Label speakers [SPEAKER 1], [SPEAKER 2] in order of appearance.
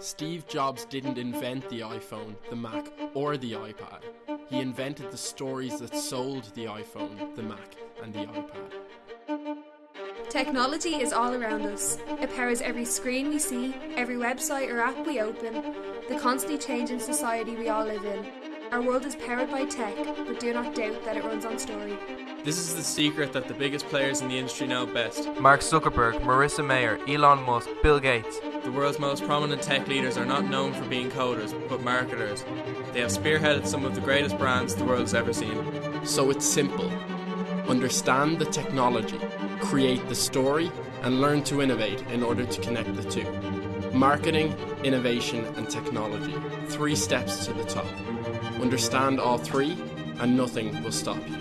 [SPEAKER 1] Steve Jobs didn't invent the iPhone, the Mac, or the iPad. He invented the stories that sold the iPhone, the Mac, and the iPad.
[SPEAKER 2] Technology is all around us. It powers every screen we see, every website or app we open, the constantly changing society we all live in. Our world is powered by tech, but do not doubt that it runs on story.
[SPEAKER 3] This is the secret that the biggest players in the industry know best.
[SPEAKER 4] Mark Zuckerberg, Marissa Mayer, Elon Musk, Bill Gates.
[SPEAKER 3] The world's most prominent tech leaders are not known for being coders, but marketers. They have spearheaded some of the greatest brands the world's ever seen.
[SPEAKER 1] So it's simple. Understand the technology, create the story, and learn to innovate in order to connect the two. Marketing, innovation, and technology. Three steps to the top. Understand all three, and nothing will stop you.